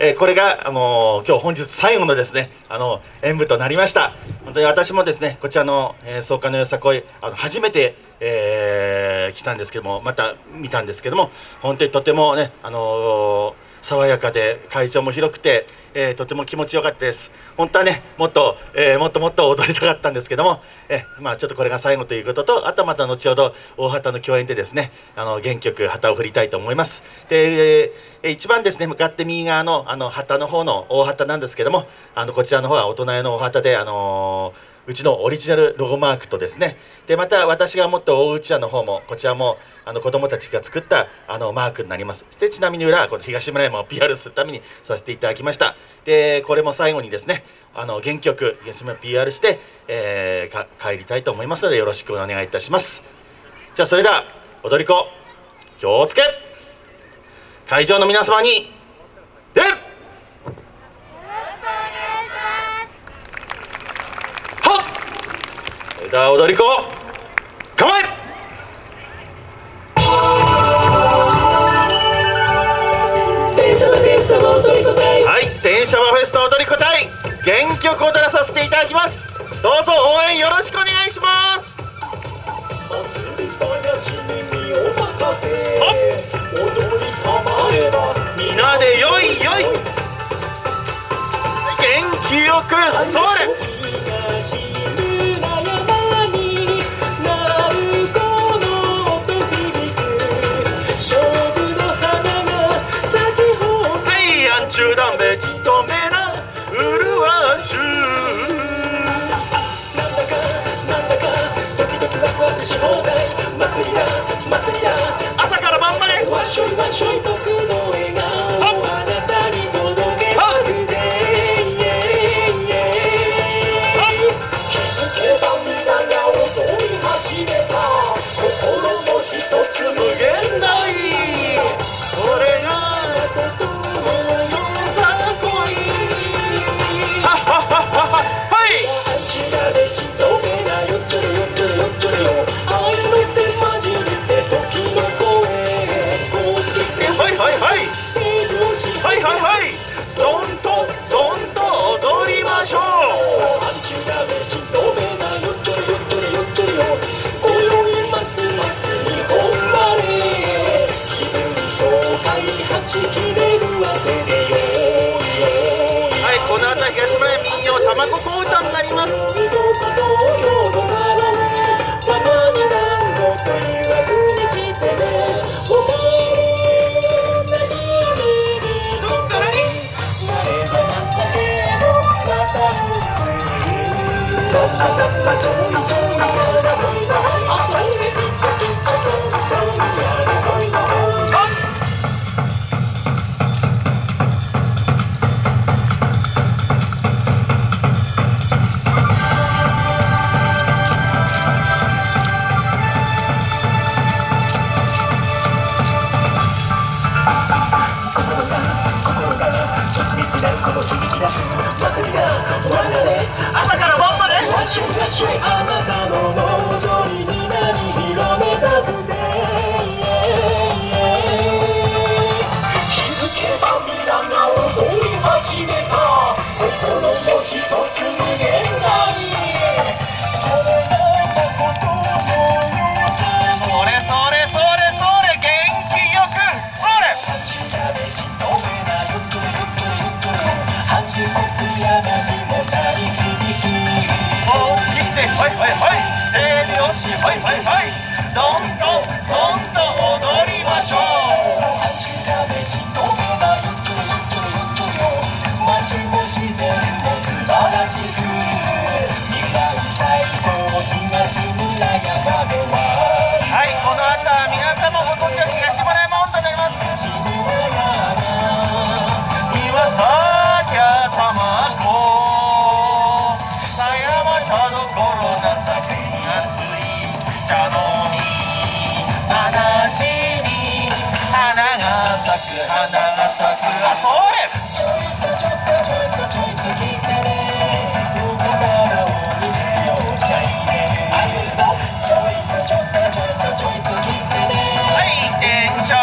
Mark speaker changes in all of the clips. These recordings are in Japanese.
Speaker 1: えー、これがあの今日本日最後のですねあの演舞となりました。本当に私もですねこちらの、えー、草加のよさこいあの初めて、えー、来たんですけどもまた見たんですけども本当にとてもねあのー爽やかで会場も広くて、えー、とても気持ちよかったです。本当はねもっと、えー、もっともっと踊りたかったんですけども、えー、まあ、ちょっとこれが最後ということとあとまた後ほど大旗の共演でですねあの原曲旗を振りたいと思います。で、え一番ですね向かって右側のあの旗の方の大旗なんですけどもあのこちらの方は大人用の大旗であのーうちのオリジナルロゴマークとですね。でまた私が持った大内屋の方もこちらもあの子どもたちが作ったあのマークになります。でちなみに裏はこの東村山を PR するためにさせていただきました。でこれも最後にですねあの原曲東村 PR して、えー、帰りたいと思いますのでよろしくお願いいたします。じゃあそれでは踊り子気をつけ。会場の皆様に礼では踊り子構え!はい。電車はフェスタ踊り子隊原曲を踊らさせていただきます。どうぞ応援よろしくお願いします。皆でよいよい。元気よくそれし放題。祭りだ祭りだ。卵小歌になります。朝から晩まで。八国山にも大響き。はいはいはい。手拍子はいはいはい。どんどんどんどん踊りましょう。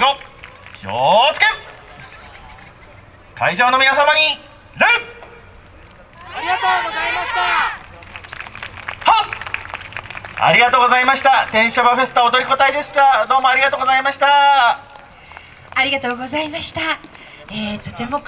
Speaker 1: う気をつけ会
Speaker 2: 場の皆様に礼。
Speaker 3: ありがとうございました。
Speaker 2: はありがとうございました。天バフェスタ踊り子隊でしたどうもありがとうございました。
Speaker 4: ありがとうございました、えー、とても